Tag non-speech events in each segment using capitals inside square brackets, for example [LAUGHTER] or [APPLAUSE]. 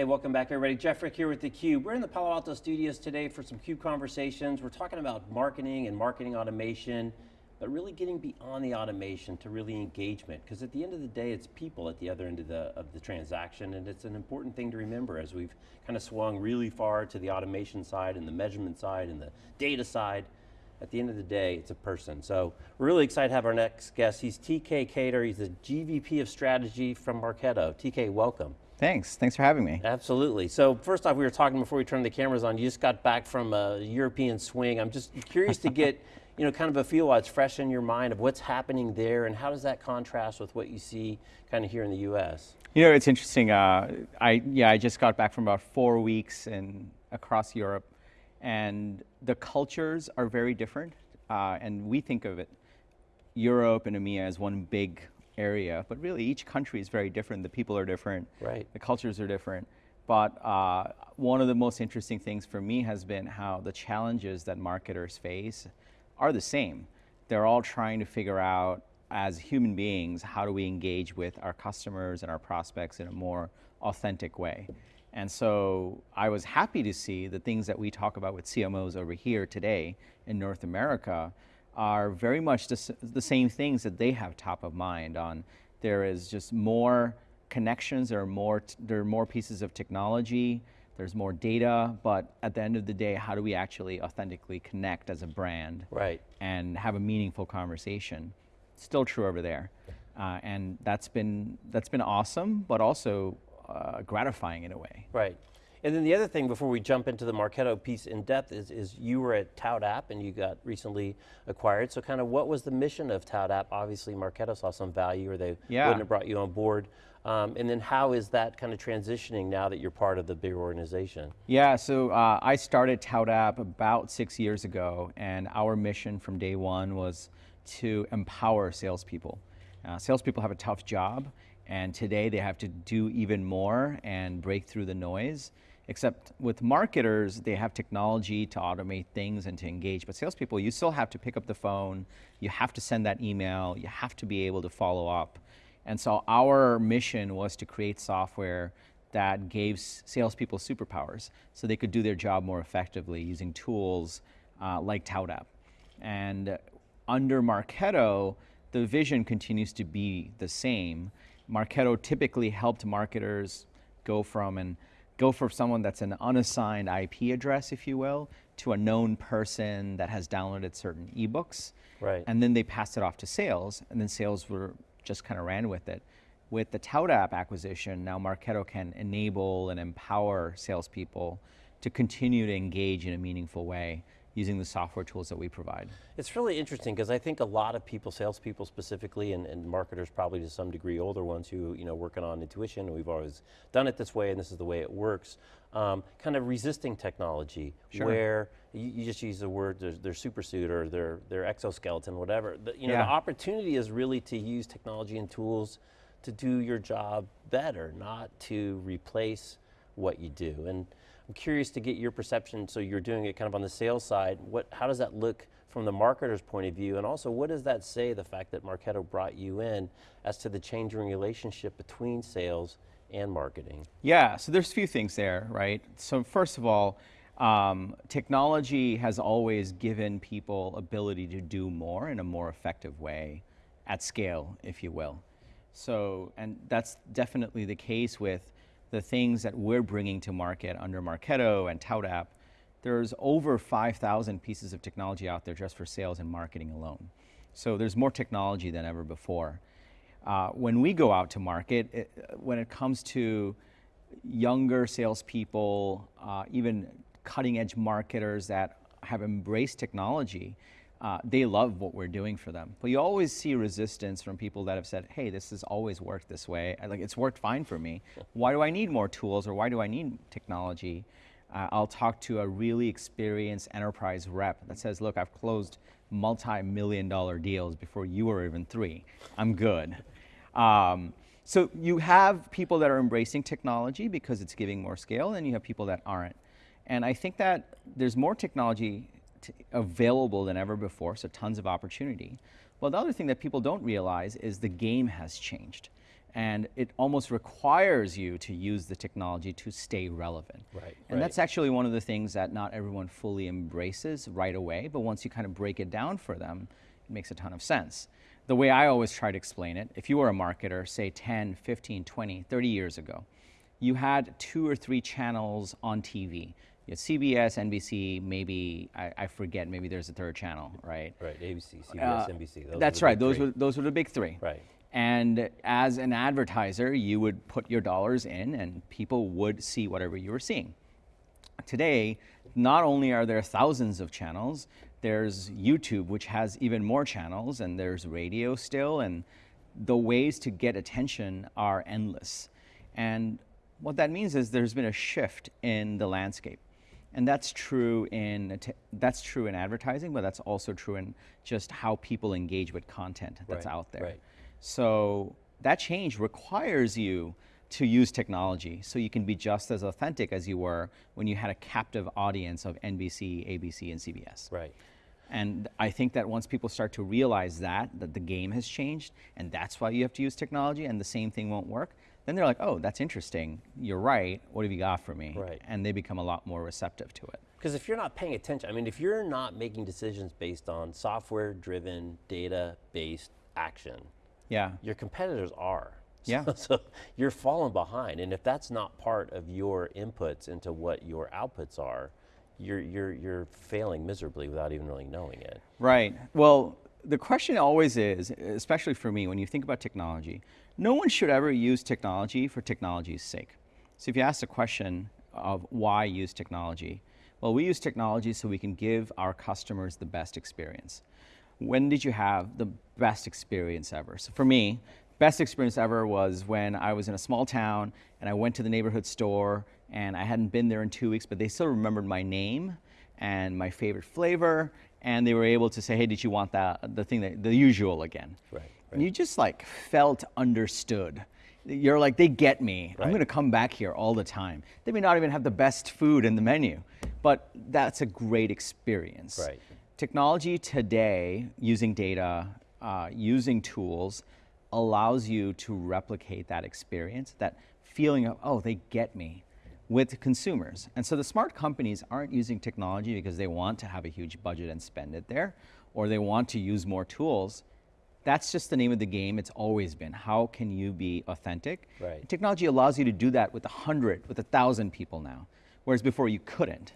Hey, welcome back everybody. Jeff Frick here with theCUBE. We're in the Palo Alto studios today for some CUBE conversations. We're talking about marketing and marketing automation, but really getting beyond the automation to really engagement. Because at the end of the day, it's people at the other end of the, of the transaction, and it's an important thing to remember as we've kind of swung really far to the automation side and the measurement side and the data side at the end of the day, it's a person. So we're really excited to have our next guest. He's TK Kader, he's the GVP of Strategy from Marketo. TK, welcome. Thanks, thanks for having me. Absolutely. So first off, we were talking before we turned the cameras on, you just got back from a European swing. I'm just curious to get [LAUGHS] you know, kind of a feel while it's fresh in your mind of what's happening there and how does that contrast with what you see kind of here in the US? You know, it's interesting. Uh, I, yeah, I just got back from about four weeks in, across Europe and the cultures are very different. Uh, and we think of it, Europe and EMEA as one big area, but really each country is very different. The people are different. Right. The cultures are different. But uh, one of the most interesting things for me has been how the challenges that marketers face are the same. They're all trying to figure out as human beings, how do we engage with our customers and our prospects in a more authentic way. And so I was happy to see the things that we talk about with CMOs over here today in North America are very much the, the same things that they have top of mind on. There is just more connections, there are more, there are more pieces of technology, there's more data, but at the end of the day, how do we actually authentically connect as a brand right. and have a meaningful conversation? Still true over there. Uh, and that's been, that's been awesome, but also uh, gratifying in a way. Right. And then the other thing before we jump into the Marketo piece in depth is, is you were at ToutApp and you got recently acquired. So kind of what was the mission of ToutApp? Obviously Marketo saw some value or they yeah. wouldn't have brought you on board. Um, and then how is that kind of transitioning now that you're part of the bigger organization? Yeah, so uh, I started ToutApp about six years ago and our mission from day one was to empower salespeople. Uh, salespeople have a tough job and today they have to do even more and break through the noise. Except with marketers, they have technology to automate things and to engage. But salespeople, you still have to pick up the phone, you have to send that email, you have to be able to follow up. And so our mission was to create software that gave salespeople superpowers so they could do their job more effectively using tools uh, like ToutApp. And under Marketo, the vision continues to be the same. Marketo typically helped marketers go from and go for someone that's an unassigned IP address, if you will, to a known person that has downloaded certain ebooks. Right. And then they passed it off to sales, and then sales were just kind of ran with it. With the ToutApp acquisition, now Marketo can enable and empower salespeople to continue to engage in a meaningful way using the software tools that we provide. It's really interesting because I think a lot of people, salespeople specifically, and, and, marketers probably to some degree, older ones who you know working on intuition, we've always done it this way and this is the way it works, um, kind of resisting technology sure. where you, you, just use the word their, super suit or their, their exoskeleton, whatever. The, you know, yeah. the opportunity is really to use technology and tools to do your job better, not to replace what you do. And I'm curious to get your perception, so you're doing it kind of on the sales side, what, how does that look from the marketer's point of view, and also what does that say, the fact that Marketo brought you in, as to the changing relationship between sales and marketing? Yeah, so there's a few things there, right? So first of all, um, technology has always given people ability to do more in a more effective way, at scale, if you will. So, and that's definitely the case with the things that we're bringing to market under Marketo and ToutApp, there's over 5,000 pieces of technology out there just for sales and marketing alone. So there's more technology than ever before. Uh, when we go out to market, it, when it comes to younger salespeople, uh, even cutting edge marketers that have embraced technology, uh, they love what we're doing for them. But you always see resistance from people that have said, hey, this has always worked this way. Like, it's worked fine for me. Why do I need more tools or why do I need technology? Uh, I'll talk to a really experienced enterprise rep that says, look, I've closed multi-million dollar deals before you were even three. I'm good. Um, so you have people that are embracing technology because it's giving more scale and you have people that aren't. And I think that there's more technology available than ever before, so tons of opportunity. Well, the other thing that people don't realize is the game has changed. And it almost requires you to use the technology to stay relevant. Right, And right. that's actually one of the things that not everyone fully embraces right away, but once you kind of break it down for them, it makes a ton of sense. The way I always try to explain it, if you were a marketer, say 10, 15, 20, 30 years ago, you had two or three channels on TV. You had CBS, NBC, maybe, I, I forget, maybe there's a third channel, right? Right, ABC, CBS, Uh, NBC. those That's right. Those three. were those were the big three. Right. And as an advertiser, you would put your dollars in, and people would see whatever you were seeing. Today, not only are there thousands of channels, there's YouTube, which has even more channels, and there's radio still, and the ways to get attention are endless. And what that means is there's been a shift in the landscape. And that's true in that's true in advertising, but that's also true in just how people engage with content that's Right, out there. right. So that change requires you to use technology so you can be just as authentic as you were when you had a captive audience of NBC, ABC, and CBS. Right. And I think that once people start to realize that, that the game has changed, and that's why you have to use technology, and the same thing won't work, then they're like, oh, that's interesting. You're right. What have you got for me? Right. And they become a lot more receptive to it. Because if you're not paying attention, I mean, if you're not making decisions based on software driven, data based action, Yeah. your competitors are. Yeah. So, [LAUGHS] so you're falling behind. And if that's not part of your inputs into what your outputs are, you're, you're, you're failing miserably without even really knowing it. Right. Well, the question always is, especially for me, when you think about technology, no one should ever use technology for technology's sake. So if you ask the question of why use technology, well, we use technology so we can give our customers the best experience. When did you have the best experience ever? So for me, best experience ever was when I was in a small town and I went to the neighborhood store and I hadn't been there in two weeks, but they still remembered my name and my favorite flavor, and they were able to say, "Hey, did you want that the thing that the usual again?" Right, And you just like felt understood. You're like, they get me. Right. I'm going to come back here all the time. They may not even have the best food in the menu, but that's a great experience. Right. Technology today, using data, uh, using tools, allows you to replicate that experience, that feeling of, oh, they get me with consumers. And so the smart companies aren't using technology because they want to have a huge budget and spend it there, or they want to use more tools. That's just the name of the game. It's always been. How can you be authentic? Right. Technology allows you to do that with a hundred, with a thousand people now, whereas before you couldn't.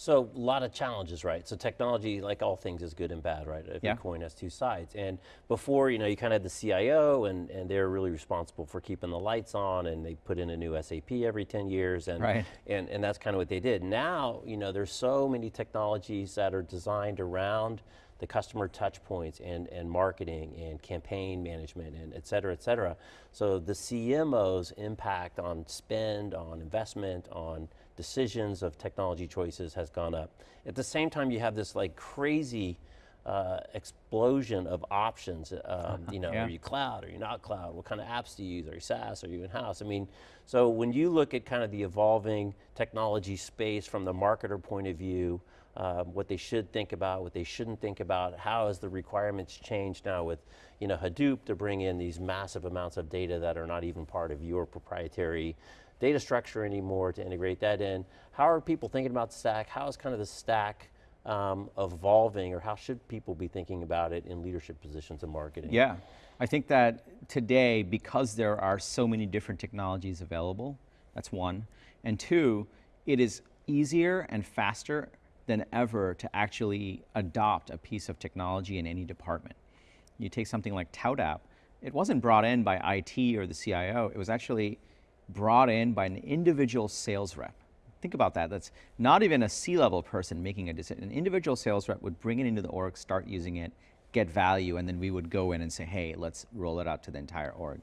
So a lot of challenges, right? So technology, like all things, is good and bad, right? Every Yeah. coin has two sides. And before, you know, you kind of had the CIO, and, and they're really responsible for keeping the lights on, and they put in a new SAP every 10 years, and Right. and and that's kind of what they did. Now, you know, there's so many technologies that are designed around the customer touch points and, and marketing and campaign management and et cetera, et cetera. So the CMO's impact on spend, on investment, on decisions of technology choices has gone up. At the same time, you have this like crazy uh, explosion of options. Um, you know, [LAUGHS] Yeah. are you cloud? Are you not cloud? What kind of apps do you use? Are you SaaS? Are you in house? I mean, so when you look at kind of the evolving technology space from the marketer point of view, um, what they should think about, what they shouldn't think about, how has the requirements changed now with, you know, Hadoop to bring in these massive amounts of data that are not even part of your proprietary data structure anymore to integrate that in. How are people thinking about stack? How is kind of the stack um, evolving, or how should people be thinking about it in leadership positions in marketing? Yeah, I think that today, because there are so many different technologies available, that's one. And two, it is easier and faster than ever to actually adopt a piece of technology in any department. You take something like ToutApp, it wasn't brought in by IT or the CIO, it was actually brought in by an individual sales rep. Think about that. That's not even a C level person making a decision. An individual sales rep would bring it into the org, start using it, get value, and then we would go in and say, hey, let's roll it out to the entire org.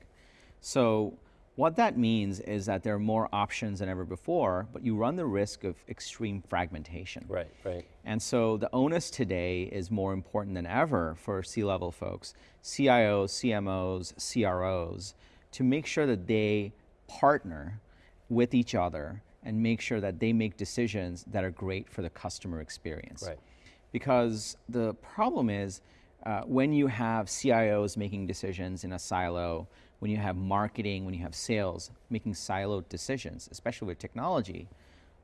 So, what that means is that there are more options than ever before, but you run the risk of extreme fragmentation. Right, right. And so the onus today is more important than ever for C level folks, CIOs, CMOs, CROs, to make sure that they partner with each other and make sure that they make decisions that are great for the customer experience. Right. Because the problem is uh, when you have CIOs making decisions in a silo, when you have marketing, when you have sales, making siloed decisions, especially with technology,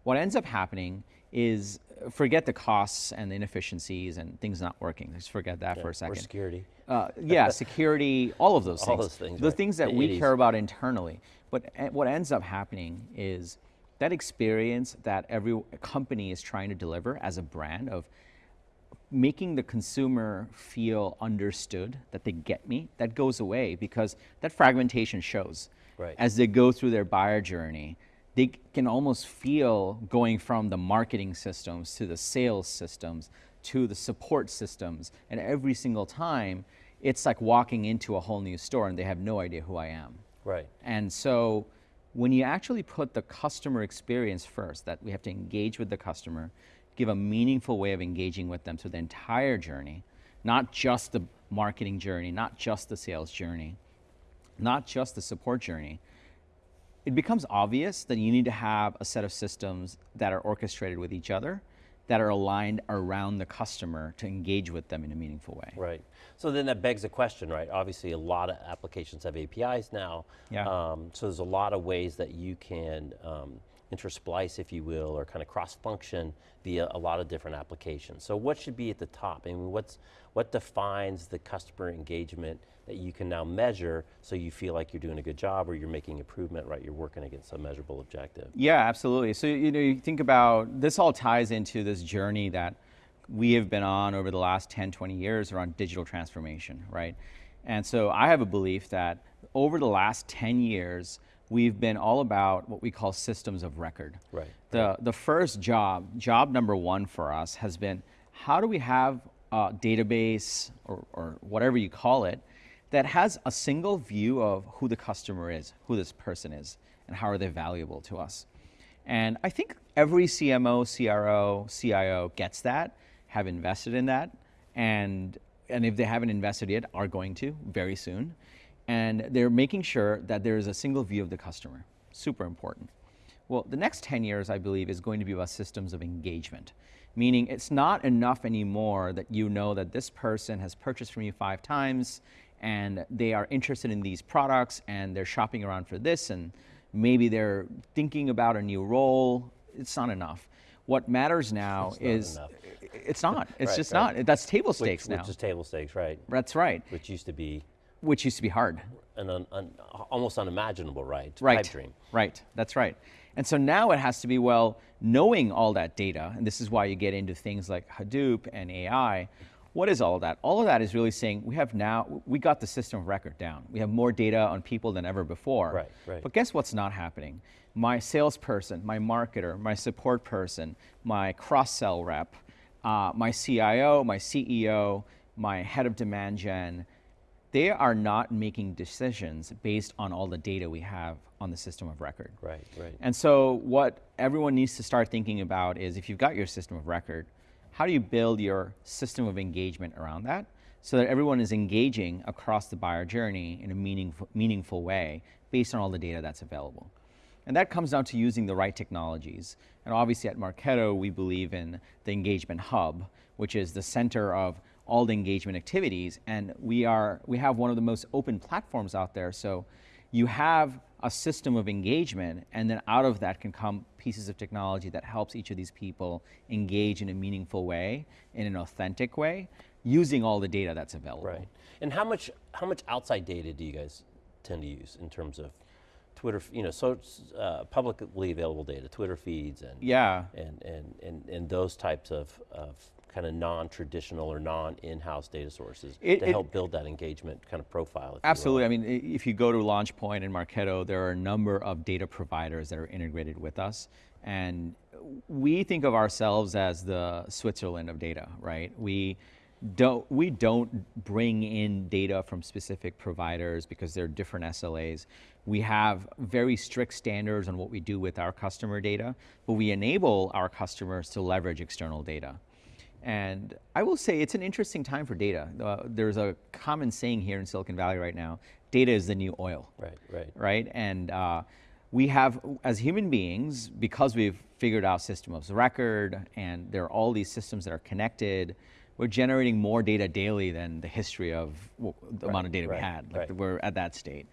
what ends up happening is forget the costs and the inefficiencies and things not working. Just forget that for a second. Or security. Uh, yeah, [LAUGHS] security, all of those All things. those things, The right. things that we 80s. care about internally. But e- what ends up happening is that experience that every company is trying to deliver as a brand of making the consumer feel understood, that they get me, that goes away because that fragmentation shows. Right. As they go through their buyer journey, they can almost feel going from the marketing systems to the sales systems to the support systems. And every single time, it's like walking into a whole new store and they have no idea who I am. Right. And so when you actually put the customer experience first, that we have to engage with the customer, give a meaningful way of engaging with them through the entire journey, not just the marketing journey, not just the sales journey, not just the support journey, it becomes obvious that you need to have a set of systems that are orchestrated with each other, that are aligned around the customer to engage with them in a meaningful way. Right. So then that begs the question, right? Obviously, a lot of applications have APIs now. Yeah. Um, so there's a lot of ways that you can um, intersplice, if you will, or kind of cross-function via a lot of different applications. So what should be at the top? I mean, what's what defines the customer engagement that you can now measure, so you feel like you're doing a good job, or you're making improvement, right? You're working against a measurable objective. Yeah, absolutely. So you know, you think about this all ties into this journey that we have been on over the last 10, 20 years around digital transformation, right? And so I have a belief that over the last 10 years, we've been all about what we call systems of record. Right. The, the first job, job number one for us has been how do we have a database or, or whatever you call it that has a single view of who the customer is, who this person is, and how are they valuable to us. And I think every CMO, CRO, CIO gets that, have invested in that, and, and if they haven't invested yet, are going to very soon. And they're making sure that there is a single view of the customer. Super important. Well, the next 10 years, I believe, is going to be about systems of engagement, meaning it's not enough anymore that you know that this person has purchased from you five times and they are interested in these products and they're shopping around for this and maybe they're thinking about a new role. It's not enough. What matters now It's is enough. it's not. It's Right, just right. not. That's table Which, stakes now. which is table stakes, right? That's right. Which used to be Which used to be hard. an un, un, almost unimaginable, right? Right. Right. That's right. And so now it has to be well, knowing all that data, and this is why you get into things like Hadoop and AI. What is all of that? All of that is really saying we have now, we got the system of record down. We have more data on people than ever before. Right, right. But guess what's not happening? My salesperson, my marketer, my support person, my cross sell rep, uh, my CIO, my CEO, my head of demand gen, they are not making decisions based on all the data we have on the system of record. Right, right. And so, what everyone needs to start thinking about is if you've got your system of record, how do you build your system of engagement around that so that everyone is engaging across the buyer journey in a meaningful, meaningful way based on all the data that's available? And that comes down to using the right technologies. And obviously, at Marketo, we believe in the engagement hub, which is the center of all the engagement activities. And we, are, we have one of the most open platforms out there. So you have a system of engagement, and then out of that can come pieces of technology that helps each of these people engage in a meaningful way, in an authentic way, using all the data that's available. Right. And how much how much outside data do you guys tend to use in terms of Twitter, you know, so uh, publicly available data, Twitter feeds and Yeah. and and and, and those types of, of kind of non-traditional or non-in-house data sources It- to it- help build that engagement kind of profile. if you will. Absolutely. I mean, if you go to LaunchPoint and Marketo, there are a number of data providers that are integrated with us. And we think of ourselves as the Switzerland of data, right? We don't, we don't bring in data from specific providers because they're different SLAs. We have very strict standards on what we do with our customer data, but we enable our customers to leverage external data. And I will say it's an interesting time for data. Uh, there's a common saying here in Silicon Valley right now data is the new oil. Right, right. Right? And uh, we have, as human beings, because we've figured out system of record and there are all these systems that are connected, we're generating more data daily than the history of w- the amount of data right, we had. Like right. we're at that state.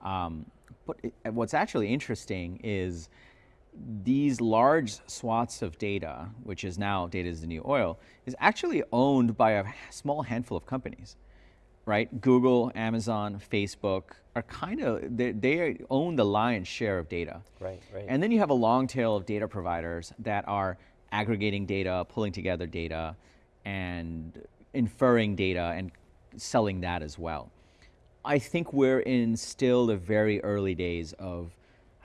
Um, but it, what's actually interesting is these large swaths of data, which is now data is the new oil, is actually owned by a small handful of companies, right? Google, Amazon, Facebook are kind of, they, they own the lion's share of data. Right, right. And then you have a long tail of data providers that are aggregating data, pulling together data, and inferring data and selling that as well. I think we're in still the very early days of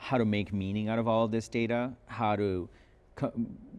how to make meaning out of all of this data, how to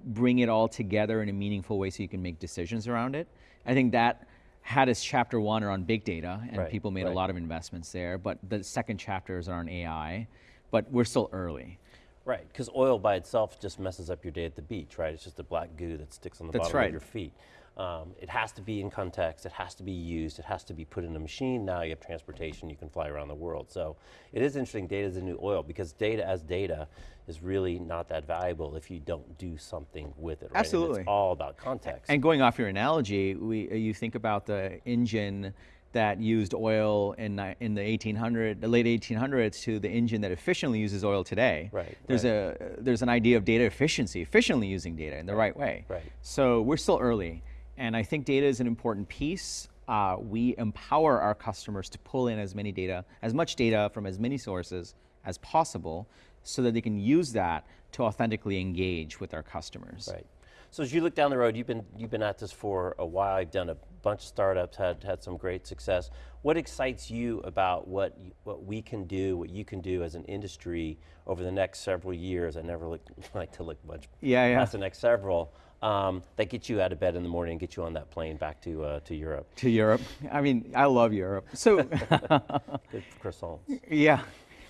bring it all together in a meaningful way so you can make decisions around it. I think that had its chapter one around big data, and right, people made right. a lot of investments there, but the second chapter is on AI, but we're still early. Right, because oil by itself just messes up your day at the beach, right? It's just a black goo that sticks on the That's bottom right. of your feet. Um, it has to be in context, it has to be used, it has to be put in a machine. Now you have transportation, you can fly around the world. So it is interesting, data is the new oil, because data as data is really not that valuable if you don't do something with it, right? And Absolutely. it's all about context. And going off your analogy, we, uh, you think about the engine that used oil in, in the 1800, the late 1800s to the engine that efficiently uses oil today. Right, There's right. a there's an idea of data efficiency, efficiently using data in the right, way. right. So we're still early, and I think data is an important piece. Uh, we empower our customers to pull in as many data, as much data from as many sources as possible, so that they can use that to authentically engage with our customers. Right. So as you look down the road, you've been you've been at this for a while. You've done a bunch of startups, had had some great success. What excites you about what what we can do, what you can do as an industry over the next several years? I never look, [LAUGHS] like to look much Yeah, yeah. past the next several. Um, that get you out of bed in the morning and get you on that plane back to uh, to Europe. to Europe. I mean, I love Europe. So, [LAUGHS] Good croissants. yeah.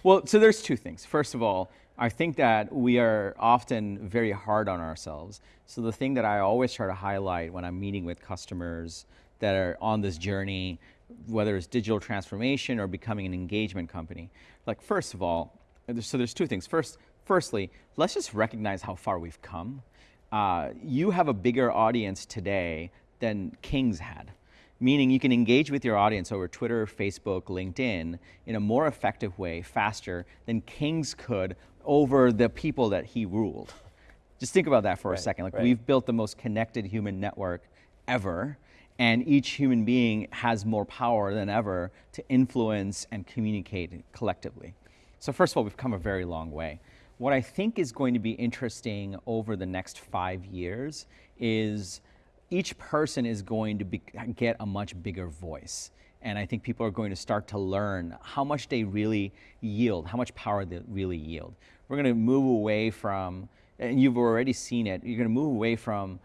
Well, so there's two things. First of all, I think that we are often very hard on ourselves. So the thing that I always try to highlight when I'm meeting with customers that are on this journey, whether it's digital transformation or becoming an engagement company, like first of all, so there's two things. First, firstly, let's just recognize how far we've come. Uh, you have a bigger audience today than Kings had meaning you can engage with your audience over Twitter, Facebook, LinkedIn in a more effective way, faster than Kings could over the people that he ruled. Just think about that for Right, a second. Like right. we've built the most connected human network ever, and each human being has more power than ever to influence and communicate collectively. So first of all, we've come a very long way. What I think is going to be interesting over the next five years is each person is going to be, get a much bigger voice. And I think people are going to start to learn how much they really yield, how much power they really yield. We're going to move away from, and you've already seen it, you're going to move away from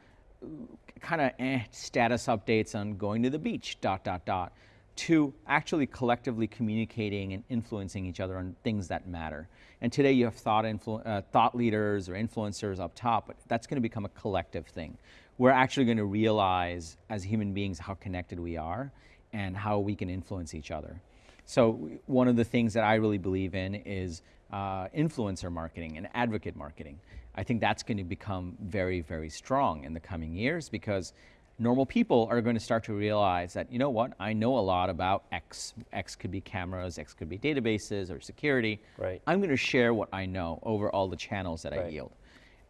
kind of eh, status updates on going to the beach, dot, dot, dot, to actually collectively communicating and influencing each other on things that matter. And today you have thought, uh, thought leaders or influencers up top, but that's going to become a collective thing. We're actually going to realize as human beings how connected we are and how we can influence each other. So one of the things that I really believe in is uh, influencer marketing and advocate marketing. I think that's going to become very, very strong in the coming years because normal people are going to start to realize that, you know what, I know a lot about X. X could be cameras, X could be databases or security. Right. I'm going to share what I know over all the channels that I yield.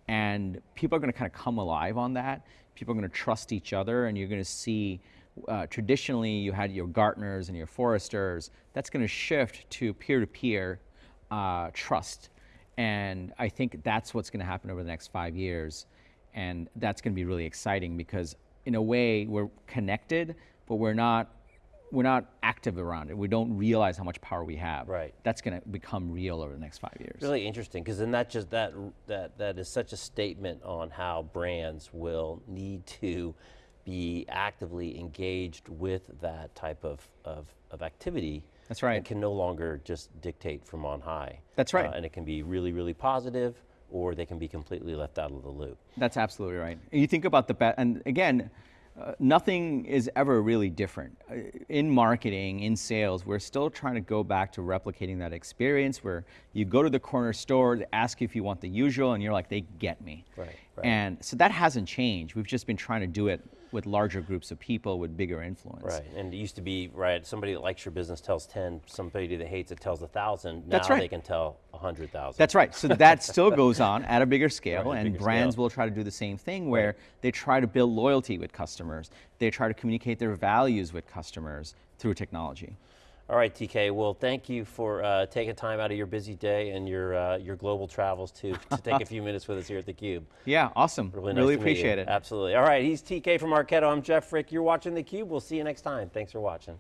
And people are going to kind of come alive on that. People are going to trust each other, and you're going to see. Uh, traditionally, you had your Gartners and your Forresters. That's going to shift to peer-to-peer uh, trust, and I think that's what's going to happen over the next five years, and that's going to be really exciting because, in a way, we're connected, but we're not we're not active around it. We don't realize how much power we have. Right. That's going to become real over the next five years. Really interesting, because then that just that that that is such a statement on how brands will need to be actively engaged with that type of of, of activity. That's right. And can no longer just dictate from on high. That's right. Uh, and it can be really, really positive, or they can be completely left out of the loop. That's absolutely right. And you think about the bet, and again, uh, nothing is ever really different. Uh, In marketing, in sales, we're still trying to go back to replicating that experience where you go to the corner store, they ask you if you want the usual, and you're like, they get me. Right, right. And so that hasn't changed. We've just been trying to do it with larger groups of people with bigger influence. Right, and it used to be, right, somebody that likes your business tells 10, somebody that hates it tells 1,000. Now That's right. they can tell 100,000. That's right. So that still goes on at a bigger [LAUGHS] scale, Right, and bigger brands scale. will try to do the same thing where they try to build loyalty with customers. They try to communicate their values with customers through technology. All right, TK. Well, thank you for uh, taking time out of your busy day and your uh, your global travels to to [LAUGHS] take a few minutes with us here at theCUBE. Yeah, awesome. Really, Really, nice you. appreciate it. Absolutely. All right, he's TK from Marketo. I'm Jeff Frick. You're watching theCUBE. We'll see you next time. Thanks for watching.